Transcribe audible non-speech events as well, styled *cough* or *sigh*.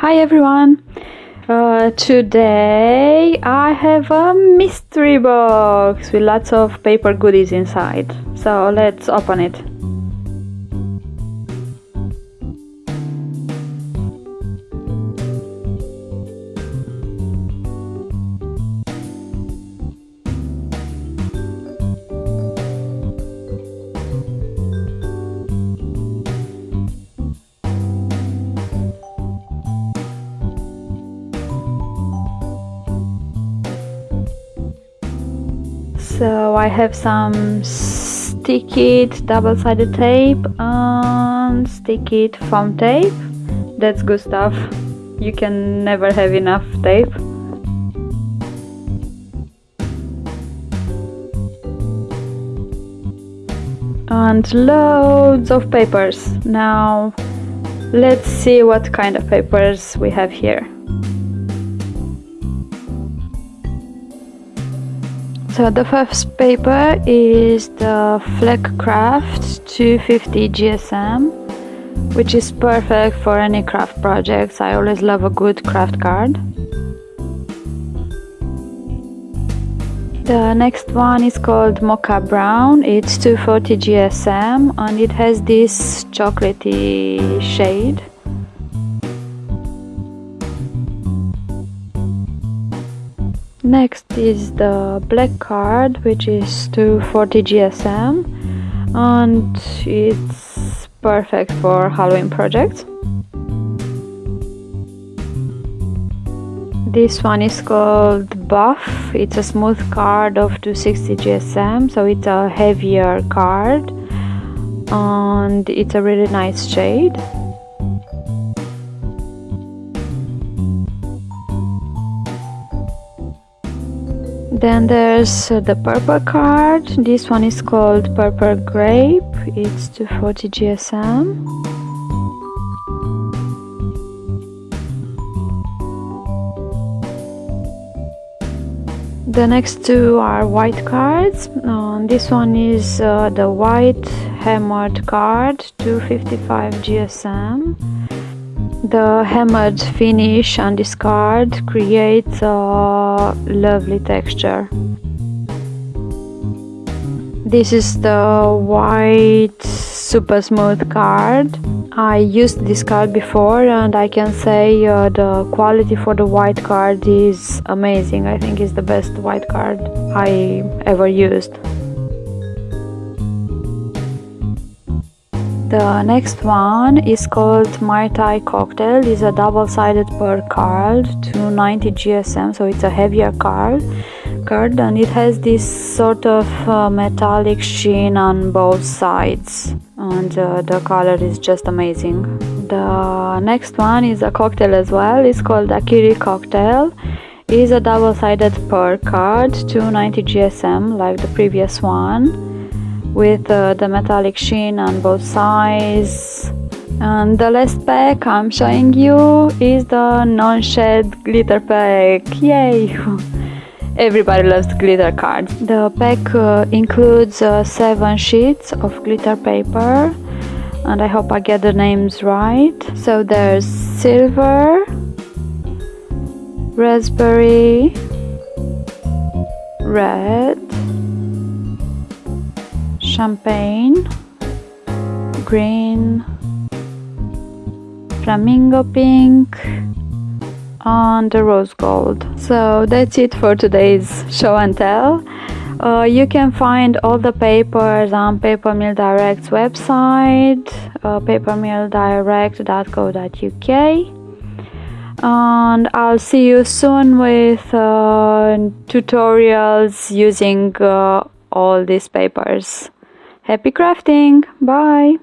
Hi everyone! Uh, today I have a mystery box with lots of paper goodies inside. So let's open it. So I have some sticky double-sided tape and sticky foam tape. That's good stuff. You can never have enough tape. And loads of papers. Now let's see what kind of papers we have here So the first paper is the Fleckcraft 250 GSM which is perfect for any craft projects. I always love a good craft card. The next one is called Mocha Brown. It's 240 GSM and it has this chocolatey shade. Next is the black card which is 240 GSM and it's perfect for Halloween projects. This one is called Buff. It's a smooth card of 260 GSM, so it's a heavier card and it's a really nice shade. Then there's uh, the purple card. This one is called Purple Grape. It's 240 GSM. The next two are white cards. Uh, this one is uh, the white hammered card, 255 GSM. The hammered finish on this card creates a lovely texture. This is the white super smooth card. I used this card before and I can say uh, the quality for the white card is amazing. I think it's the best white card I ever used. The next one is called Mai Tai Cocktail. It's a double-sided pearl card, 290 GSM, so it's a heavier card. Card and it has this sort of uh, metallic sheen on both sides, and uh, the color is just amazing. The next one is a cocktail as well. It's called Akiri Cocktail. It is a double-sided pearl card, 290 GSM, like the previous one with uh, the metallic sheen on both sides. And the last pack I'm showing you is the non-shed glitter pack. Yay! *laughs* Everybody loves glitter cards. The pack uh, includes uh, seven sheets of glitter paper. And I hope I get the names right. So there's silver raspberry red champagne, green, flamingo pink, and the rose gold. So that's it for today's show and tell. Uh, you can find all the papers on Paper Mill Direct's website, uh, papermilldirect.co.uk. And I'll see you soon with uh, tutorials using uh, all these papers. Happy crafting! Bye!